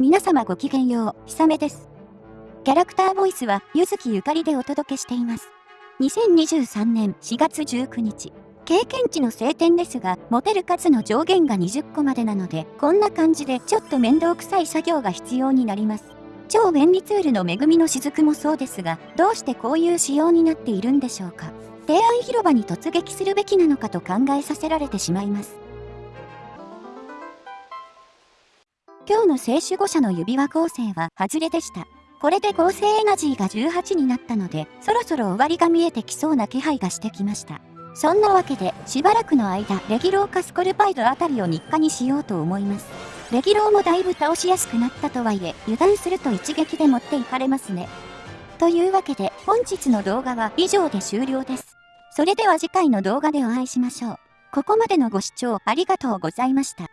皆様ごきげんよう、ひさめです。キャラクターボイスは、ゆずきゆかりでお届けしています。2023年4月19日。経験値の晴天ですが、持てる数の上限が20個までなので、こんな感じでちょっと面倒くさい作業が必要になります。超便利ツールの恵みの雫もそうですが、どうしてこういう仕様になっているんでしょうか。提案広場に突撃するべきなのかと考えさせられてしまいます。今日の聖守護者の指輪構成は外れでした。これで合成エナジーが18になったので、そろそろ終わりが見えてきそうな気配がしてきました。そんなわけで、しばらくの間、レギローかスコルパイドあたりを日課にしようと思います。レギローもだいぶ倒しやすくなったとはいえ、油断すると一撃で持っていかれますね。というわけで、本日の動画は以上で終了です。それでは次回の動画でお会いしましょう。ここまでのご視聴ありがとうございました。